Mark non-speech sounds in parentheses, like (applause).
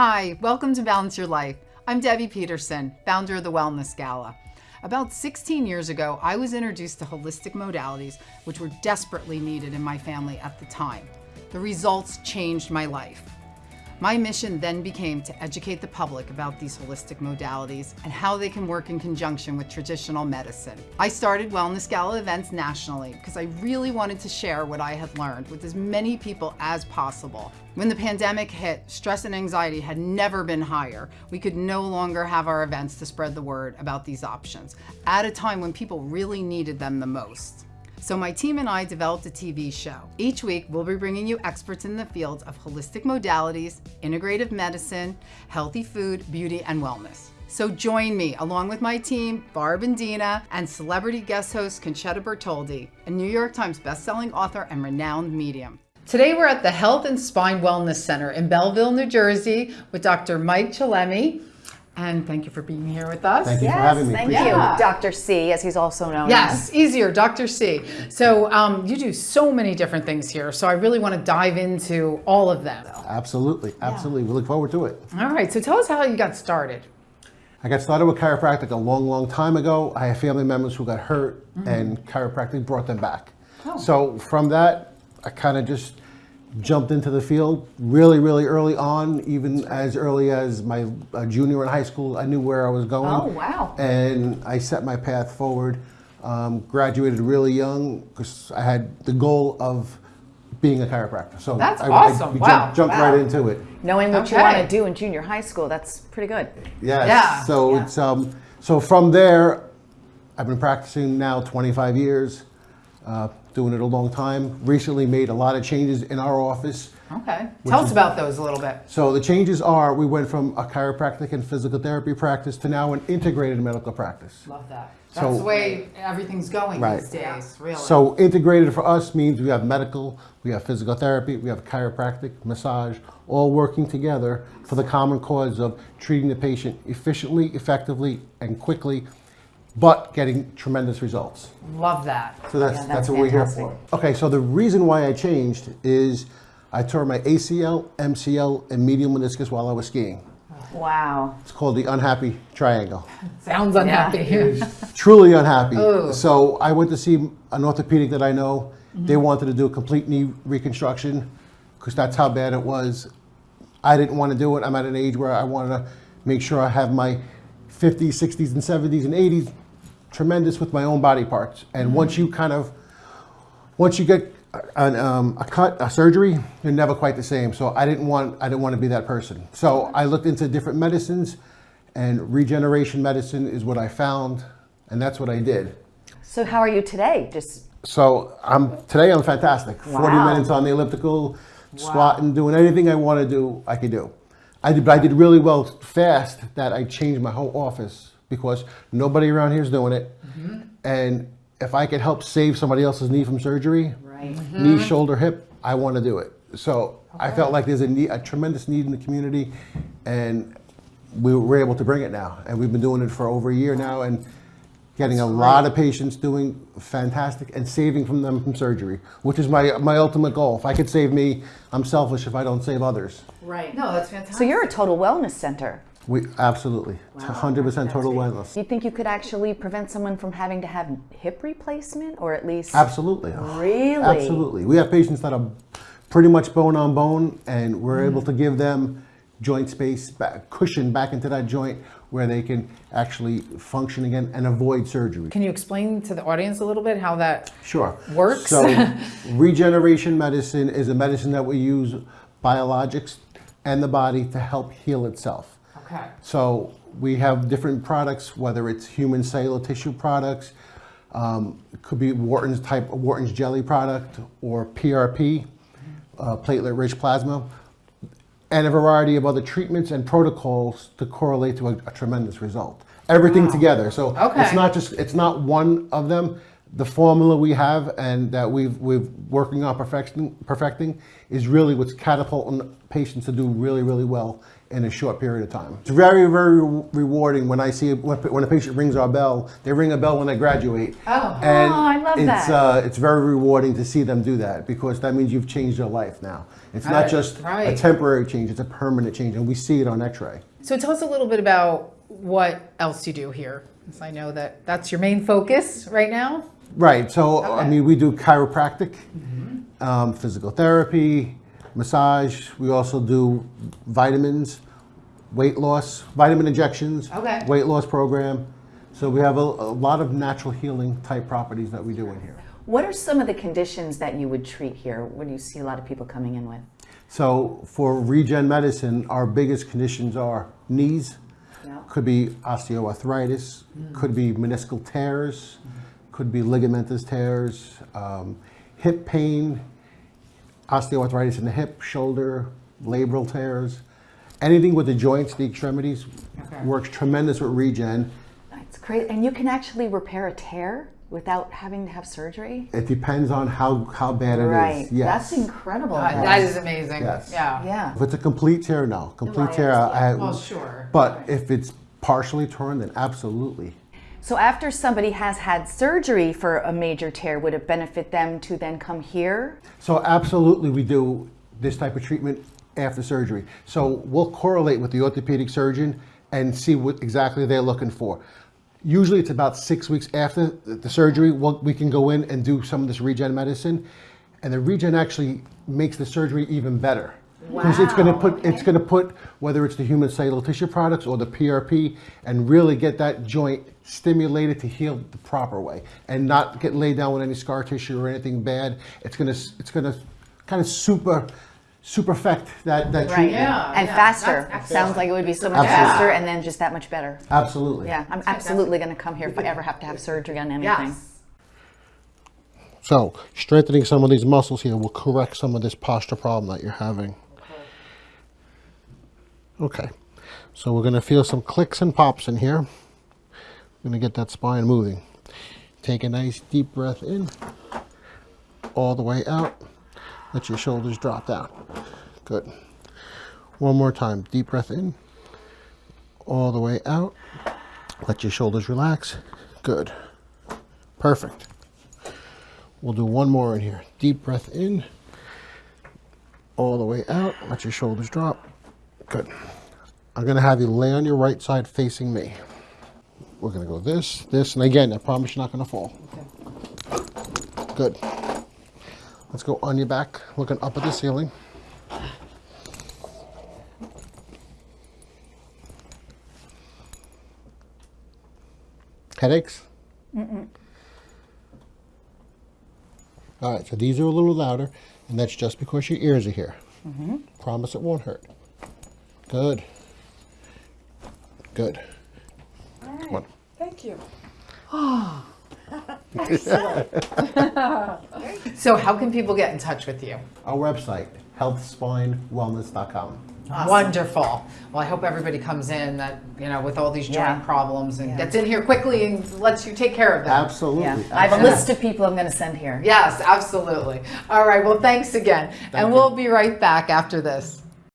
Hi, welcome to Balance Your Life. I'm Debbie Peterson, founder of the Wellness Gala. About 16 years ago, I was introduced to holistic modalities, which were desperately needed in my family at the time. The results changed my life. My mission then became to educate the public about these holistic modalities and how they can work in conjunction with traditional medicine. I started Wellness Gala events nationally because I really wanted to share what I had learned with as many people as possible. When the pandemic hit, stress and anxiety had never been higher. We could no longer have our events to spread the word about these options at a time when people really needed them the most. So my team and I developed a TV show. Each week, we'll be bringing you experts in the fields of holistic modalities, integrative medicine, healthy food, beauty, and wellness. So join me, along with my team, Barb and Dina, and celebrity guest host Concetta Bertoldi, a New York Times bestselling author and renowned medium. Today we're at the Health and Spine Wellness Center in Belleville, New Jersey with Dr. Mike Chalemi. And thank you for being here with us. Thank you yes, for having me. Thank Appreciate you, it. Dr. C, as he's also known Yes, as. easier, Dr. C. So um, you do so many different things here. So I really want to dive into all of them. Absolutely, absolutely. We look forward to it. All right. So tell us how you got started. I got started with chiropractic a long, long time ago. I have family members who got hurt Mm-hmm. and chiropractic brought them back. Oh. So from that, I kind of just jumped into the field really, really early on, even as early as my uh, junior in high school. I knew where I was going. Oh, wow. And I set my path forward. Um, graduated really young because I had the goal of being a chiropractor. So That's I, awesome. I jumped, Wow. jumped Wow. right into it. Knowing what you want to do in junior high school, that's pretty good. Yes. Yeah. So Yeah. it's um. So from there, I've been practicing now 25 years, uh, doing it a long time. Recently made a lot of changes in our office. Okay. Tell us about those a little bit. So the changes are we went from a chiropractic and physical therapy practice to now an integrated medical practice. Love that. So- That's the way everything's going Right. these days, really. So integrated for us means we have medical, we have physical therapy, we have chiropractic, massage, all working together for the common cause of treating the patient efficiently, effectively, and quickly, but getting tremendous results. love that. So that's, Yeah, that's, that's what we're here for. Okay, so the reason why I changed is I tore my ACL, MCL, and medial meniscus while I was skiing. Wow. It's called the unhappy triangle. (laughs) Sounds unhappy. (laughs) Truly unhappy. Oh. So I went to see an orthopedic that I know. Mm-hmm. They wanted to do a complete knee reconstruction because that's how bad it was. I didn't want to do it. I'm at an age where I want to make sure I have my 50s, 60s, and 70s and 80s tremendous with my own body parts. And once you kind of, once you get an, um, a cut, a surgery, you're never quite the same. So I didn't want, I didn't want to be that person. So I looked into different medicines, and regeneration medicine is what I found, and that's what I did. So how are you today? Just So I'm today I'm fantastic. 40 minutes on the elliptical, squatting, doing anything I want to do, I could do. I did, but I did really well fast that I changed my whole office because nobody around here is doing it. Mm-hmm. And if I could help save somebody else's knee from surgery, right. knee, shoulder, hip, I want to do it. So I felt like there's a, need, a tremendous need in the community, and we were able to bring it now. And we've been doing it for over a year now, and getting a lot of patients doing fantastic and saving from them from surgery, which is my my ultimate goal. If I could save me, I'm selfish if I don't save others. right. No, that's fantastic. So you're a total wellness center. We absolutely, It's 100% total wellness. Do you think you could actually prevent someone from having to have hip replacement or at least Absolutely. Really? Absolutely. We have patients that are pretty much bone on bone, and we're able mm. to give them joint space, back, cushion back into that joint where they can actually function again and avoid surgery. Can you explain to the audience a little bit how that Sure. Works? So, (laughs) regeneration medicine is a medicine that we use biologics and the body to help heal itself. Okay. So we have different products, whether it's human cellular tissue products, um, it could be Wharton's type Wharton's jelly product or PRP, uh, platelet-rich plasma, and a variety of other treatments and protocols to correlate to a, a tremendous result. Everything together. So Okay. it's not just it's not one of them. The formula we have and that we've we've working on perfecting perfecting is really what's catapulting patients to do really really well in a short period of time. It's very, very rewarding when I see when, when a patient rings our bell. They ring a bell when they graduate. Oh. and Oh, I love it's, that. Uh, it's very rewarding to see them do that because that means you've changed their life now. It's Right, not just a temporary change; it's a permanent change, and we see it on X-ray. So tell us a little bit about what else you do here. I know that that's your main focus right now. Right. So I mean, we do chiropractic, mm-hmm. um, physical therapy, massage. We also do vitamins, weight loss, vitamin injections, Okay. weight loss program. So we have a, a lot of natural healing type properties that we do in here. What are some of the conditions that you would treat here? What do you see a lot of people coming in with? So for regen medicine, our biggest conditions are knees, Yeah. could be osteoarthritis, mm. could be meniscal tears, mm-hmm. Could be ligamentous tears, um, hip pain, osteoarthritis in the hip, shoulder, labral tears. Anything with the joints, the extremities, Okay. works tremendous with regen. It's great. And you can actually repair a tear without having to have surgery? It depends on how, how bad it is. right. Yes. That's incredible. Uh, that is amazing. Yes. Yeah. yeah. If it's a complete tear, no. Complete Right, tear, I, Well, sure. But if it's partially torn, then absolutely. So after somebody has had surgery for a major tear, would it benefit them to then come here? So absolutely, we do this type of treatment after surgery. So we'll correlate with the orthopedic surgeon and see what exactly they're looking for. Usually, it's about six weeks after the surgery. We'll, we can go in and do some of this regen medicine, and the regen actually makes the surgery even better. Because it's going to Wow, put it's going to put whether it's the human cellular tissue products or the PRP, and really get that joint stimulated to heal the proper way, and not get laid down with any scar tissue or anything bad. It's going to it's going to kind of super superfect that that Right. treatment. Yeah. and yeah, faster. that's. Sounds like it would be so much Absolutely. faster and then just that much better. Absolutely. Yeah, I'm absolutely going to come here if I ever have to have surgery on anything. Yes. So strengthening some of these muscles here will correct some of this posture problem that you're having. Okay, so we're gonna feel some clicks and pops in here. We're gonna get that spine moving. Take a nice deep breath in, all the way out. Let your shoulders drop down. Good. One more time, deep breath in, all the way out. Let your shoulders relax. Good. Perfect. We'll do one more in here. Deep breath in, all the way out. Let your shoulders drop. Good. I'm going to have you lay on your right side facing me. We're going to go this, this, and again, I promise you're not going to fall. Okay. Good. Let's go on your back, looking up at the ceiling. Headaches? All right, so these are a little louder, and that's just because your ears are here. Mm -hmm. Promise it won't hurt. Good. Good. Come on. (laughs) Thank you. So how can people get in touch with you? Our website, healthspinewellness.com. Wonderful. Well, I hope everybody comes in that, you know, with all these joint Yeah. problems and gets in here quickly and lets you take care of them. Absolutely. Yeah, I have a list of people I'm going to send here. Yes, absolutely. All right. Well, thanks again. and you. we'll be right back after this.